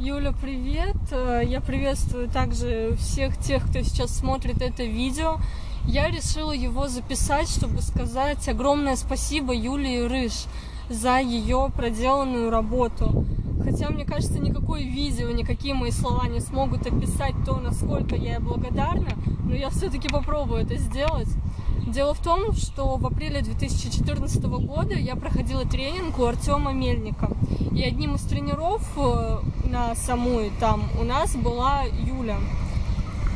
Юля, привет! Э, Я приветствую также всех тех, кто сейчас смотрит это видео. Я решила его записать, чтобы сказать огромное спасибо Юлии Рыж за ее проделанную работу. Хотя, мне кажется, никакое видео, никакие мои слова не смогут описать то, насколько я ей благодарна, но я все-таки попробую это сделать. Дело в том, что в апреле 2014 года я проходила тренинг у Артема Мельника. И одним из тренеров э, на самой там у нас была Юля.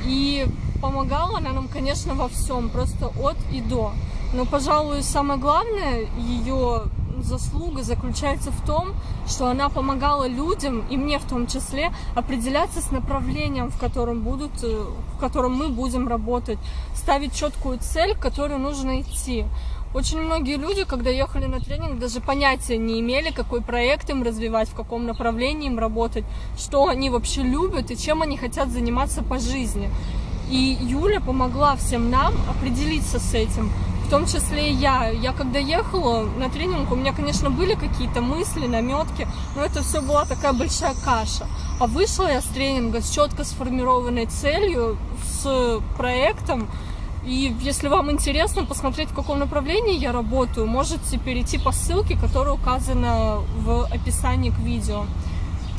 И помогала она нам, конечно, во всем, просто от и до. Но, пожалуй, самое главное ее заслуга заключается в том, что она помогала людям, и мне в том числе, определяться с направлением, в котором, будут, э, в котором мы будем работать, ставить четкую цель, к которой нужно идти. Очень многие люди, когда ехали на тренинг, даже понятия не имели, какой проект им развивать, в каком направлении им работать, что они вообще любят и чем они хотят заниматься по жизни. И Юля помогла всем нам определиться с этим, в том числе и я. Я когда ехала на тренинг, у меня, конечно, были какие-то мысли, наметки, но это все была такая большая каша. А вышла я с тренинга с четко сформированной целью, с проектом, и если вам интересно посмотреть, в каком направлении я работаю, можете перейти по ссылке, которая указана в описании к видео.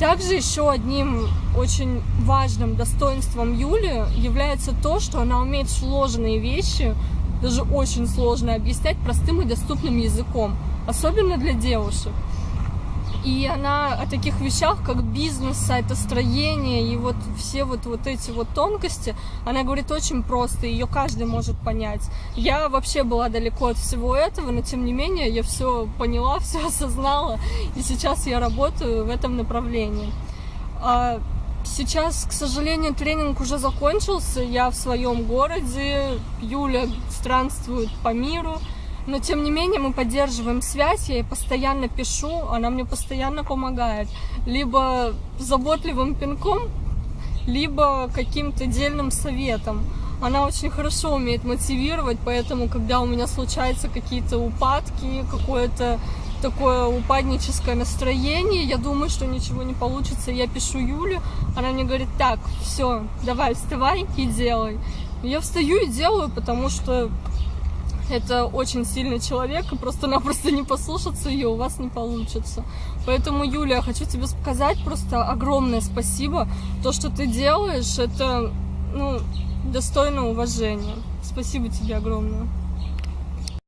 Также еще одним очень важным достоинством Юли является то, что она умеет сложные вещи, даже очень сложные, объяснять простым и доступным языком, особенно для девушек. И она о таких вещах, как бизнес, сайтостроение и вот все вот, вот эти вот тонкости, она говорит очень просто, ее каждый может понять. Я вообще была далеко от всего этого, но тем не менее я все поняла, все осознала, и сейчас я работаю в этом направлении. А сейчас, к сожалению, тренинг уже закончился, я в своем городе, Юля странствует по миру, но, тем не менее, мы поддерживаем связь, я ей постоянно пишу, она мне постоянно помогает. Либо заботливым пинком, либо каким-то дельным советом. Она очень хорошо умеет мотивировать, поэтому, когда у меня случаются какие-то упадки, какое-то такое упадническое настроение, я думаю, что ничего не получится, я пишу Юле, она мне говорит, так, все, давай, вставай и делай. Я встаю и делаю, потому что это очень сильный человек, и просто-напросто не послушаться ее у вас не получится. Поэтому, Юля, хочу тебе сказать просто огромное спасибо. То, что ты делаешь, это ну, достойно уважения. Спасибо тебе огромное.